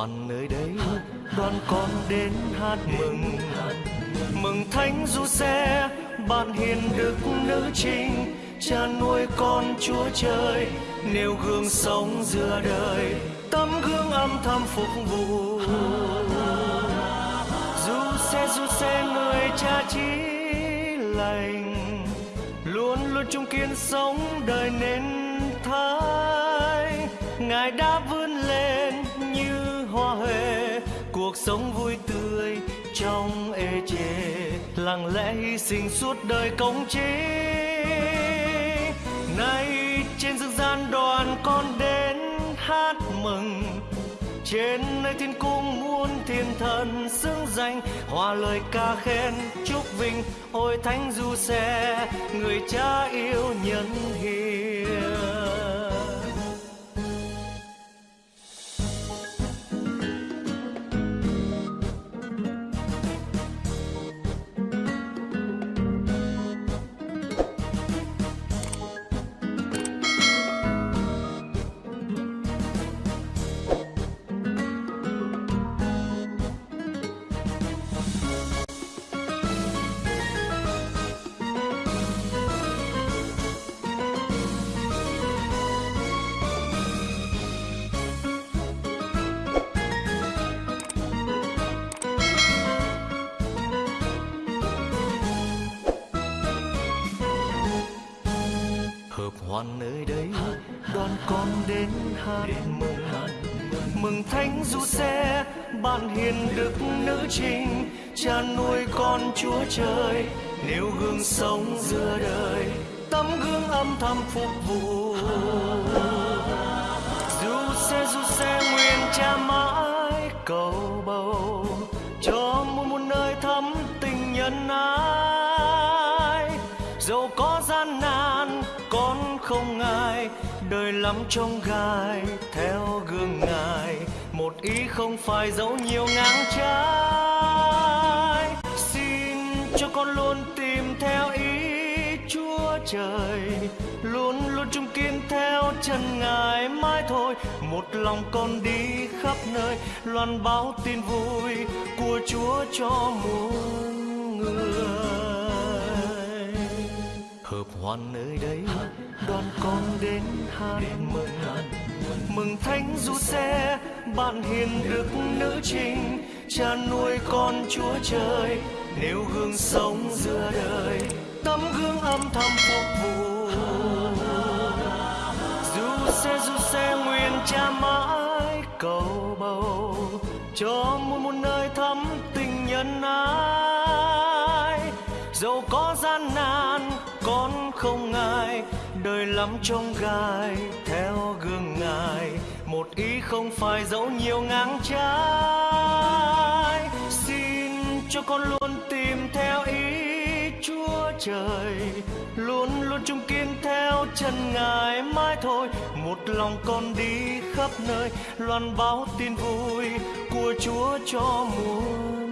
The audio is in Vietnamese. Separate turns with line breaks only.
hoàn nơi đây. Đoàn con đến hát mừng. Mừng thánh du xe bạn hiền đức nữ trinh cha nuôi con chúa trời, nêu gương sống giữa đời. Tấm gương âm thầm phục vụ. Du xe du xe, người cha chí lành. Luôn luôn trung kiên sống đời nên thái. Ngài đã vươn lên cuộc sống vui tươi trong ê chề. Lặng lẽ hy sinh suốt đời công chính nay trên dương gian đoàn con đến hát mừng. Trên nơi thiên cung muôn thiên thần xưng danh. Hòa lời ca khen, chúc vinh, ôi thánh du xe, người cha yêu nhân hiền. Hoàn nơi đây, đoàn con đến hát. Mừng mừng thánh du xe bạn hiền đức nữ trinh cha nuôi con chúa trời, nêu gương sống giữa đời, tấm gương âm thầm phục vụ. Du xe du xe nguyện cha mãi cầu bầu cho muôn muôn nơi thắm tình nhân ái. Không ngại đời lắm trong gai, theo gương ngài, một ý không phải dẫu nhiều ngang trái. Xin cho con luôn tìm theo ý chúa trời, luôn luôn trung kiên theo chân ngài mãi thôi. Một lòng con đi khắp nơi, loan báo tin vui của chúa cho muôn người hoàn nơi đây đoàn con đến hát mừng mừng. thánh du xe bạn hiền đức nữ trinh cha nuôi con chúa trời nêu gương sống giữa đời. Tấm gương âm thầm phục vụ. Du xe du xe nguyện cha mãi cầu bầu. Cho muôn muôn nơi thắm tình nhân ái. Dẫu có gian không ai đời lắm trong gai, theo gương ngài, một ý không phải dẫu nhiều ngang trái. Xin cho con luôn tìm theo ý chúa trời, luôn luôn trung kiên theo chân ngài mãi thôi. Một lòng con đi khắp nơi, loan báo tin vui của chúa cho muôn